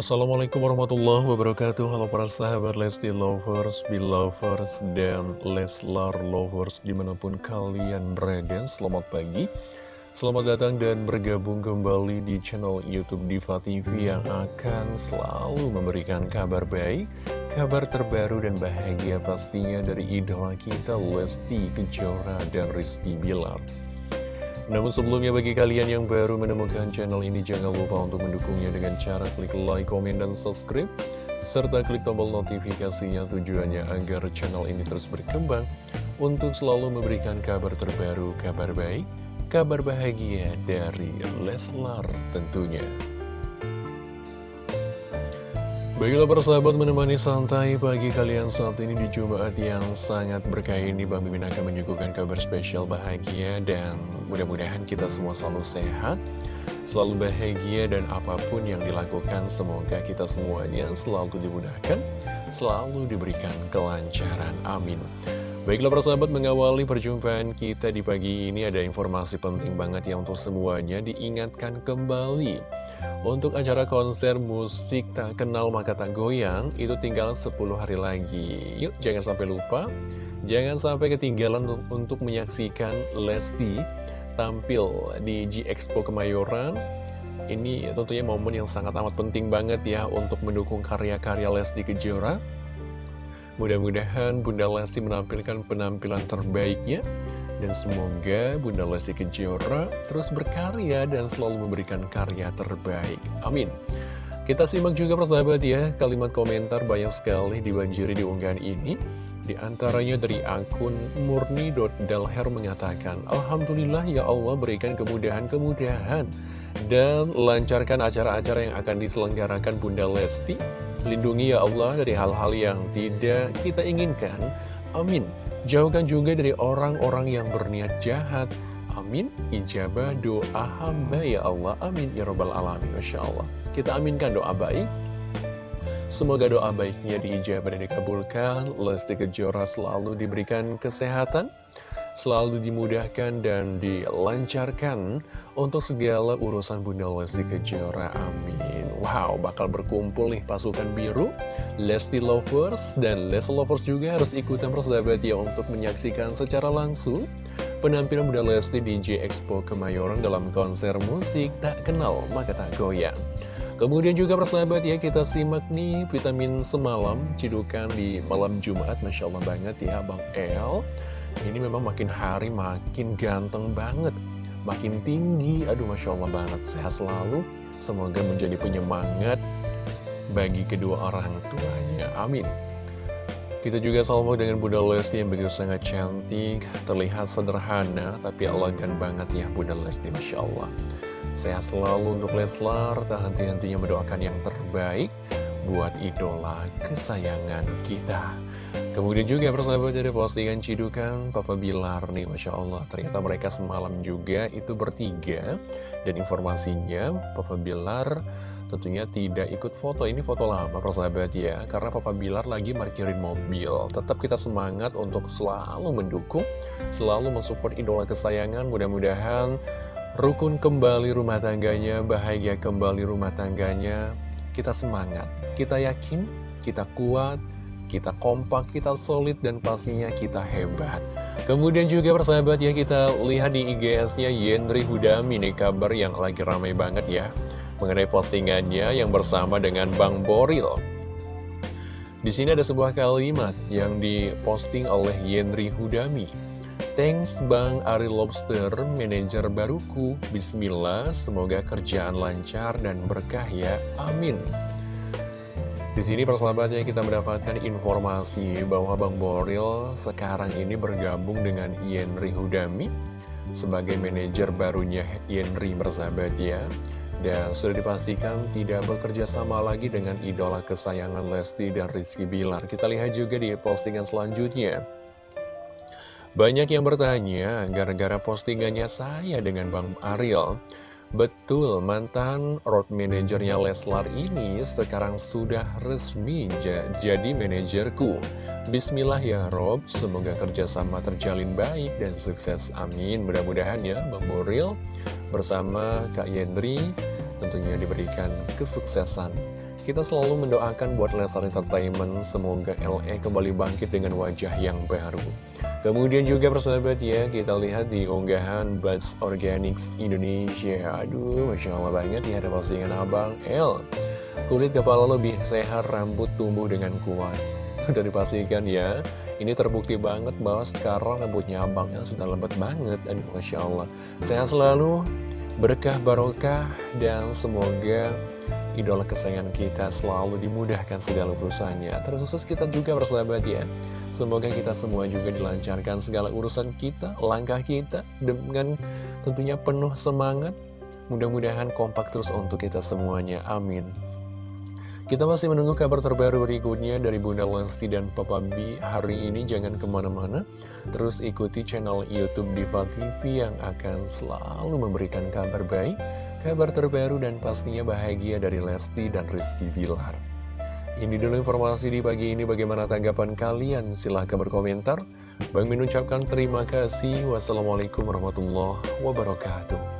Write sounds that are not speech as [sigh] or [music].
Assalamualaikum warahmatullahi wabarakatuh. Halo para sahabat Lesti Lovers, Belovers, dan Leslar Lovers Di mana pun kalian berada, selamat pagi. Selamat datang dan bergabung kembali di channel Youtube Diva TV Yang akan selalu memberikan kabar baik Kabar terbaru dan bahagia pastinya dari idola kita Lesti Kejora dan Rizky Bilar namun sebelumnya bagi kalian yang baru menemukan channel ini jangan lupa untuk mendukungnya dengan cara klik like, komen, dan subscribe serta klik tombol notifikasinya tujuannya agar channel ini terus berkembang untuk selalu memberikan kabar terbaru, kabar baik, kabar bahagia dari Leslar tentunya. Baiklah persahabat menemani santai pagi kalian saat ini di Jumat yang sangat berkah ini Bang Mimin akan menyuguhkan kabar spesial bahagia dan mudah-mudahan kita semua selalu sehat, selalu bahagia dan apa pun yang dilakukan semoga kita semuanya selalu dimudahkan, selalu diberikan kelancaran. Amin. Baiklah persahabat mengawali perjumpaan kita di pagi ini ada informasi penting banget ya untuk semuanya diingatkan kembali. Untuk acara konser musik tak kenal maka tak goyang itu tinggal 10 hari lagi. Yuk jangan sampai lupa. Jangan sampai ketinggalan untuk menyaksikan Lesti tampil di G Expo Kemayoran. Ini tentunya momen yang sangat amat penting banget ya untuk mendukung karya-karya Lesti Kejora Mudah-mudahan Bunda Lesti menampilkan penampilan terbaiknya dan semoga Bunda Lesti Kejora terus berkarya dan selalu memberikan karya terbaik. Amin. Kita simak juga persahabat ya, kalimat komentar banyak sekali dibanjiri di unggahan ini. Di antaranya dari akun murni.dalher mengatakan, Alhamdulillah ya Allah berikan kemudahan-kemudahan dan lancarkan acara-acara yang akan diselenggarakan Bunda Lesti Lindungi ya Allah dari hal-hal yang tidak kita inginkan. Amin. Jauhkan juga dari orang-orang yang berniat jahat. Amin. Ijabah doa hamba ya Allah. Amin. Ya Rabbal Alamin. Masya Allah. Kita aminkan doa baik. Semoga doa baiknya diijabah dan dikabulkan. Lesti Kejora selalu diberikan kesehatan selalu dimudahkan dan dilancarkan untuk segala urusan Bunda Lesti Kejora. Amin. Wow, bakal berkumpul nih pasukan biru, Lesti Lovers, dan Lesti Lovers juga harus ikutan persahabat ya untuk menyaksikan secara langsung penampilan Bunda Lesti di J Expo Kemayoran dalam konser musik tak kenal maka tak goyang. Kemudian juga persahabat ya kita simak nih vitamin semalam cidukan di malam Jumat Masya Allah banget ya Bang El ini memang makin hari makin ganteng banget Makin tinggi, aduh Masya Allah banget. Sehat selalu, semoga menjadi penyemangat bagi kedua orang tuanya. Amin. Kita juga salvo dengan Bunda Lesti yang begitu sangat cantik, terlihat sederhana, tapi elegan banget ya Bunda Lesti, Masya Allah. Sehat selalu untuk Leslar, tak henti-hentinya mendoakan yang terbaik buat idola kesayangan kita. Kemudian juga persahabat dari postingan cidukan Papa Bilar nih Masya Allah. Ternyata mereka semalam juga itu bertiga. Dan informasinya Papa Bilar tentunya tidak ikut foto. Ini foto lama persahabat ya. Karena Papa Bilar lagi parkirin mobil. Tetap kita semangat untuk selalu mendukung Selalu mensupport idola kesayangan. Mudah-mudahan rukun kembali rumah tangganya Bahagia kembali rumah tangganya. Kita semangat Kita yakin, kita kuat kita kompak, kita solid, dan pastinya kita hebat. Kemudian juga persahabat ya kita lihat di IGS-nya Yendri Hudami nih kabar yang lagi ramai banget ya mengenai postingannya yang bersama dengan Bang Boril. Di sini ada sebuah kalimat yang diposting oleh Yendri Hudami. Thanks Bang Ari Lobster, manajer baruku. Bismillah, semoga kerjaan lancar dan berkah ya. Amin. Di sini persahabatnya kita mendapatkan informasi bahwa Bang Boril sekarang ini bergabung dengan Yenri Hudami sebagai manajer barunya Yenri persahabat ya. Dan sudah dipastikan tidak bekerja sama lagi dengan idola kesayangan Lesti dan Rizky Bilar. Kita lihat juga di postingan selanjutnya. Banyak yang bertanya gara-gara postingannya saya dengan Bang Ariel. Betul, mantan road manajernya Leslar ini sekarang sudah resmi jadi manajerku. Bismillah ya Rob, semoga kerjasama terjalin baik dan sukses. Amin. Mudah-mudahan ya Bang Boril bersama Kak Yendri tentunya diberikan kesuksesan kita selalu mendoakan buat Leslar Entertainment semoga LE kembali bangkit dengan wajah yang baru. Kemudian juga persahabat ya, kita lihat di unggahan Buds Organics Indonesia. Aduh, Masya Allah banget ya ada postingan Abang L. Kulit kepala lebih sehat, rambut tumbuh dengan kuat. [laughs] Sudah dipastikan ya, ini terbukti banget bahwa sekarang rambutnya abangnya sudah lembut banget. Aduh, Masya Allah. Sehat selalu, berkah barokah, dan semoga idola kesayangan kita selalu dimudahkan segala urusannya. Terkhusus kita juga bersahabat ya. Semoga kita semua juga dilancarkan segala urusan kita, langkah kita, dengan tentunya penuh semangat. Mudah-mudahan kompak terus untuk kita semuanya. Amin. Kita masih menunggu kabar terbaru berikutnya dari Bunda Lesti dan Papa B. Hari ini jangan ke mana-mana, terus ikuti channel Youtube Diva TV yang akan selalu memberikan kabar baik, kabar terbaru dan pastinya bahagia dari Lesti dan Rizky Bilar. Ini dulu informasi di pagi ini, bagaimana tanggapan kalian? Silahkan berkomentar. Bang Min ucapkan terima kasih. Wassalamualaikum warahmatullahi wabarakatuh.